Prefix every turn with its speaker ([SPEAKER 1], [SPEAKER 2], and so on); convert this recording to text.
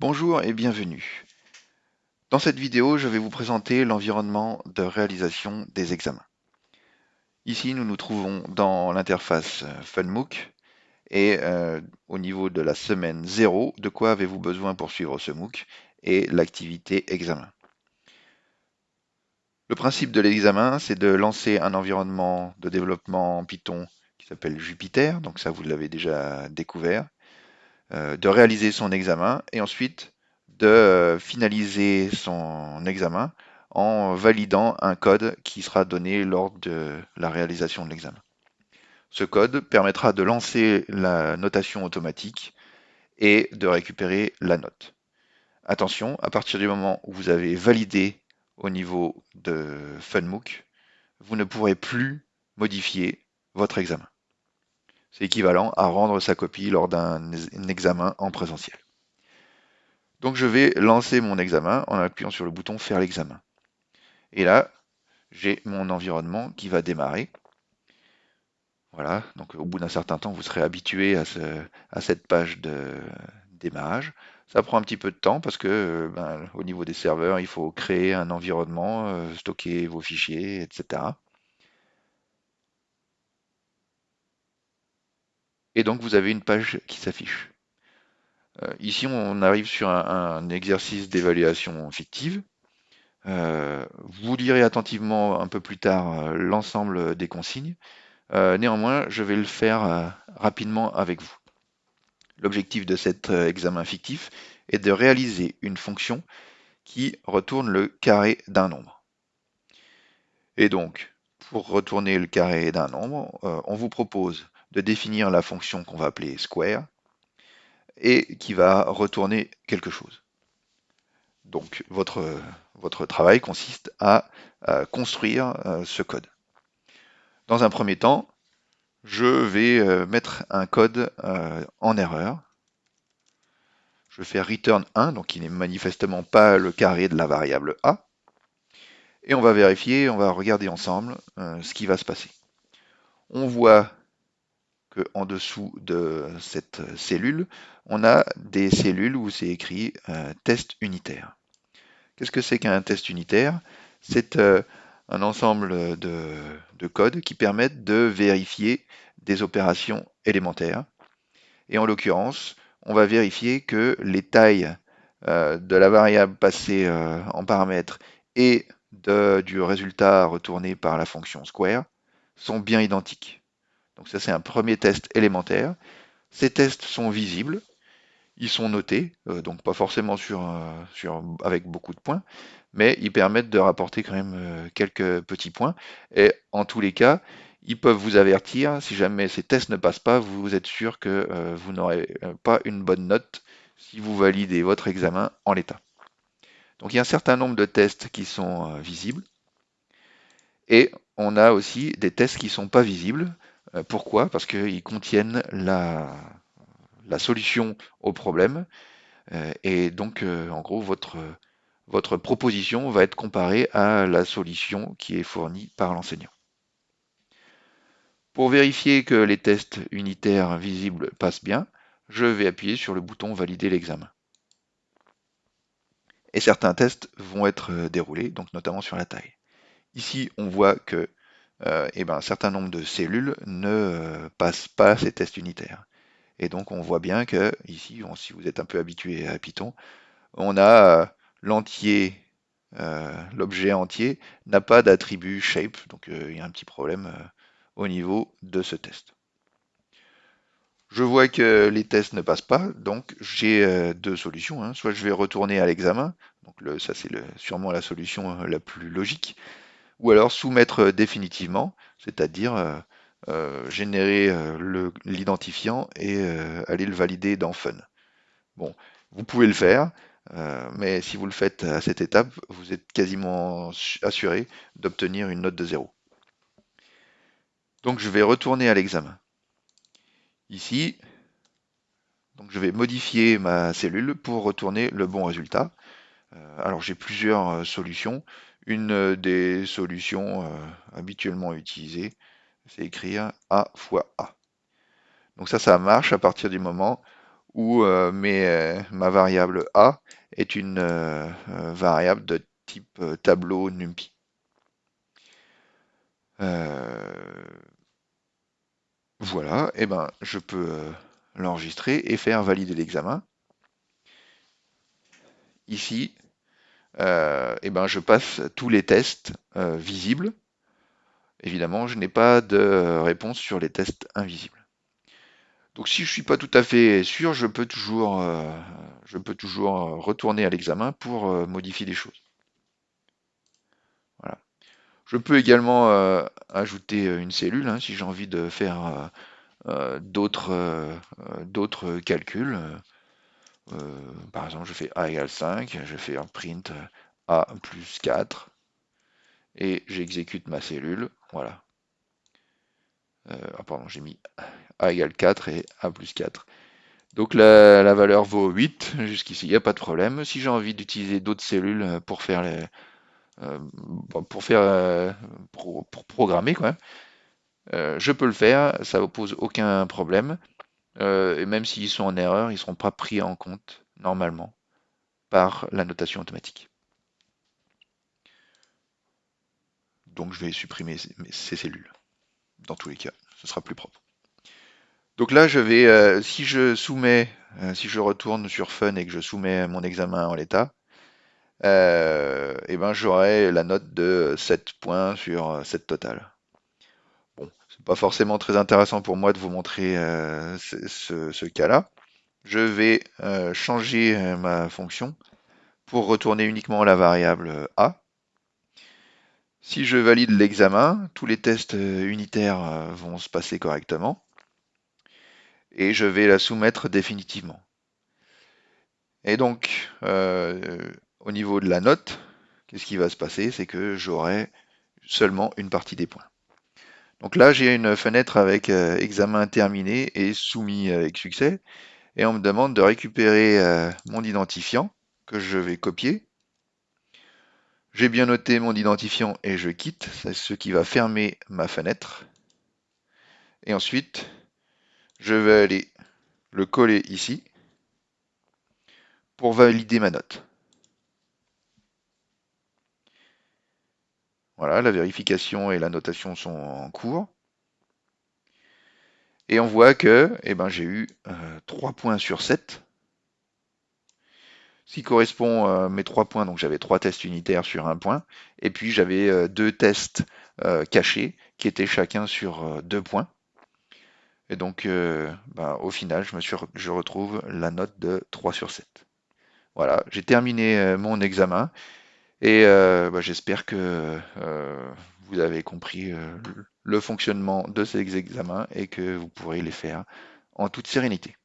[SPEAKER 1] Bonjour et bienvenue. Dans cette vidéo, je vais vous présenter l'environnement de réalisation des examens. Ici, nous nous trouvons dans l'interface FunMOOC et euh, au niveau de la semaine 0, de quoi avez-vous besoin pour suivre ce MOOC et l'activité examen? Le principe de l'examen, c'est de lancer un environnement de développement en Python qui s'appelle Jupyter, donc ça vous l'avez déjà découvert, euh, de réaliser son examen et ensuite de euh, finaliser son examen en validant un code qui sera donné lors de la réalisation de l'examen. Ce code permettra de lancer la notation automatique et de récupérer la note. Attention, à partir du moment où vous avez validé au niveau de FunMOOC, vous ne pourrez plus modifier votre examen. C'est équivalent à rendre sa copie lors d'un examen en présentiel. Donc je vais lancer mon examen en appuyant sur le bouton Faire l'examen. Et là, j'ai mon environnement qui va démarrer. Voilà, donc au bout d'un certain temps, vous serez habitué à, cette page de démarrage. Ça prend un petit peu de temps parce que ben, au niveau des serveurs, il faut créer un environnement, euh, stocker vos fichiers, etc. et donc vous avez une page qui s'affiche. Euh, ici, on arrive sur un, exercice d'évaluation fictive. Euh, vous lirez attentivement un peu plus tard euh, l'ensemble des consignes. néanmoins, je vais le faire rapidement avec vous. L'objectif de cet examen fictif est de réaliser une fonction qui retourne le carré d'un nombre. Et donc, pour retourner le carré d'un nombre, on vous propose de définir la fonction qu'on va appeler square et qui va retourner quelque chose. Donc votre, votre travail consiste à, construire euh, ce code. Dans un premier temps, je vais euh, mettre un code euh, en erreur. Je fais return 1, donc il n'est manifestement pas le carré de la variable a. Et on va vérifier, on va regarder ensemble ce qui va se passer. On voit qu'en dessous de cette cellule, on a des cellules où c'est écrit euh, test unitaire. Qu'est-ce que c'est qu'un test unitaire? C'est euh, un ensemble de, codes qui permettent de vérifier des opérations élémentaires. Et en l'occurrence, on va vérifier que les tailles euh, de la variable passée en paramètres et du résultat retourné par la fonction square sont bien identiques. Donc ça, c'est un premier test élémentaire. Ces tests sont visibles, ils sont notés, euh, donc pas forcément sur, sur, avec beaucoup de points, mais ils permettent de rapporter quand même euh, quelques petits points. Et en tous les cas, ils peuvent vous avertir, si jamais ces tests ne passent pas, vous êtes sûr que euh, vous n'aurez pas une bonne note si vous validez votre examen en l'état. Donc il y a un certain nombre de tests qui sont visibles. Et on a aussi des tests qui ne sont pas visibles. Euh, pourquoi? Parce qu'ils contiennent la, solution au problème. Euh, et donc, euh, en gros, votre, votre proposition va être comparée à la solution qui est fournie par l'enseignant. Pour vérifier que les tests unitaires visibles passent bien, je vais appuyer sur le bouton Valider l'examen. Et certains tests vont être déroulés, donc notamment sur la taille. Ici, on voit que euh, et ben, un certain nombre de cellules ne euh, passent pas ces tests unitaires. Et donc on voit bien que ici, si vous êtes un peu habitué à Python, on a euh, l'entier, l'objet entier n'a pas d'attribut shape, donc il y a un petit problème au niveau de ce test. Je vois que les tests ne passent pas, donc j'ai deux solutions. Hein. Soit je vais retourner à l'examen, donc ça c'est sûrement la solution la plus logique, ou alors soumettre définitivement, c'est-à-dire euh, euh, générer euh, l'identifiant et aller le valider dans Fun. Bon, vous pouvez le faire, mais si vous le faites à cette étape, vous êtes quasiment assuré d'obtenir une note de 0. Donc je vais retourner à l'examen. Ici, donc je vais modifier ma cellule pour retourner le bon résultat. alors j'ai plusieurs solutions. Une des solutions euh, habituellement utilisées, c'est écrire A fois A. Donc ça, ça marche à partir du moment où euh, mes- ma variable A est une euh, euh, variable de type euh, tableau NumPy. Euh, voilà, et ben je peux euh, l'enregistrer et faire valider l'examen. Ici, euh, et ben je passe tous les tests euh, visibles. Évidemment, je n'ai pas de réponse sur les tests invisibles. Donc si je suis pas tout à fait sûr, je peux toujours, euh, retourner à l'examen pour modifier les choses. Voilà. Je peux également ajouter une cellule hein, si j'ai envie de faire d'autres calculs. Euh, par exemple, je fais a égale 5, je fais un print a plus 4 et j'exécute ma cellule. Voilà. Euh, ah, pardon, j'ai mis a égale 4 et a plus 4. Donc la, valeur vaut 8 jusqu'ici, il n'y a pas de problème. Si j'ai envie d'utiliser d'autres cellules pour faire les, euh, pour faire pour, programmer quoi, je peux le faire, ça ne pose aucun problème. Euh, et même s'ils sont en erreur, ils ne seront pas pris en compte normalement par la notation automatique. Donc je vais supprimer ces, cellules. Dans tous les cas, ce sera plus propre. Donc là, je vais, euh, si je soumets, euh, si je retourne sur Fun et que je soumets mon examen en l'état, et ben j'aurai la note de 7 points sur 7 total. Pas forcément très intéressant pour moi de vous montrer euh, ce, cas-là. Je vais euh, changer euh, ma fonction pour retourner uniquement la variable A. Si je valide l'examen, tous les tests unitaires vont se passer correctement et je vais la soumettre définitivement. Et donc, euh, au niveau de la note, qu'est-ce qui va se passer? C'est que j'aurai seulement une partie des points. Donc là, j'ai une fenêtre avec euh, examen terminé et soumis avec succès. Et on me demande de récupérer euh, mon identifiant que je vais copier. J'ai bien noté mon identifiant et je quitte. C'est ce qui va fermer ma fenêtre. Et ensuite, je vais aller le coller ici pour valider ma note. Voilà, la vérification et la notation sont en cours. Et on voit que eh ben, j'ai eu euh, 3 points sur 7. Ce qui correspond à mes 3 points, donc j'avais 3 tests unitaires sur un point. Et puis j'avais euh, deux tests euh, cachés qui étaient chacun sur 2 points. Et donc euh, ben, au final, je, retrouve la note de 3 sur 7. Voilà, j'ai terminé euh, mon examen. Et euh, bah, j'espère que euh, vous avez compris euh, le fonctionnement de ces examens et que vous pourrez les faire en toute sérénité.